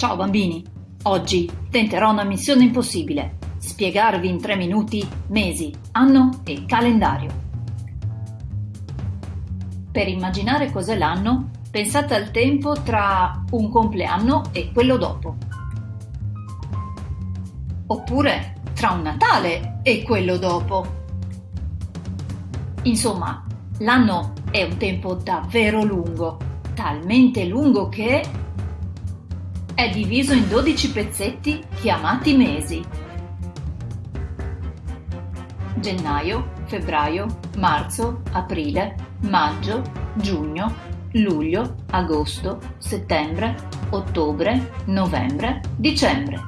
Ciao bambini! Oggi tenterò una missione impossibile. Spiegarvi in tre minuti mesi, anno e calendario. Per immaginare cos'è l'anno, pensate al tempo tra un compleanno e quello dopo. Oppure tra un Natale e quello dopo. Insomma, l'anno è un tempo davvero lungo, talmente lungo che è diviso in 12 pezzetti chiamati mesi. Gennaio, febbraio, marzo, aprile, maggio, giugno, luglio, agosto, settembre, ottobre, novembre, dicembre.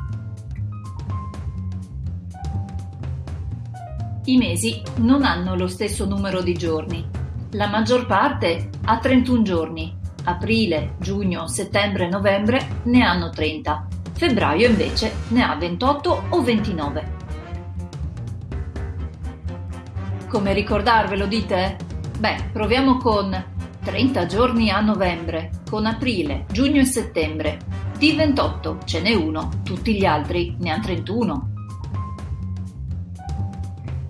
I mesi non hanno lo stesso numero di giorni. La maggior parte ha 31 giorni, aprile, giugno, settembre novembre ne hanno 30, febbraio invece ne ha 28 o 29. Come ricordarvelo dite? Beh, proviamo con 30 giorni a novembre, con aprile, giugno e settembre. Di 28 ce n'è uno, tutti gli altri ne hanno 31.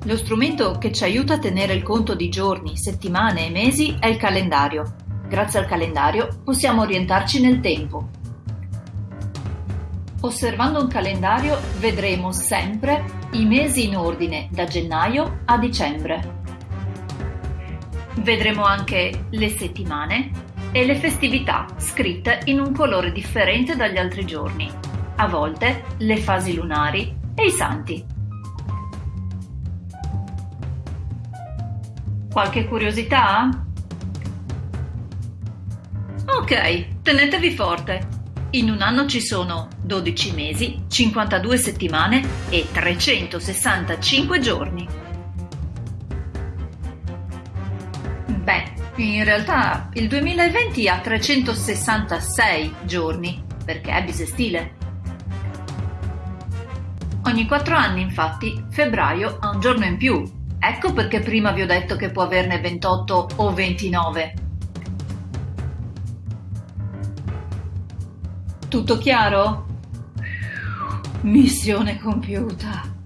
Lo strumento che ci aiuta a tenere il conto di giorni, settimane e mesi è il calendario. Grazie al calendario possiamo orientarci nel tempo. Osservando un calendario vedremo sempre i mesi in ordine da gennaio a dicembre. Vedremo anche le settimane e le festività scritte in un colore differente dagli altri giorni, a volte le fasi lunari e i santi. Qualche curiosità? Ok, tenetevi forte. In un anno ci sono 12 mesi, 52 settimane e 365 giorni. Beh, in realtà il 2020 ha 366 giorni, perché è bisestile. Ogni 4 anni, infatti, febbraio ha un giorno in più Ecco perché prima vi ho detto che può averne 28 o 29. Tutto chiaro? Missione compiuta.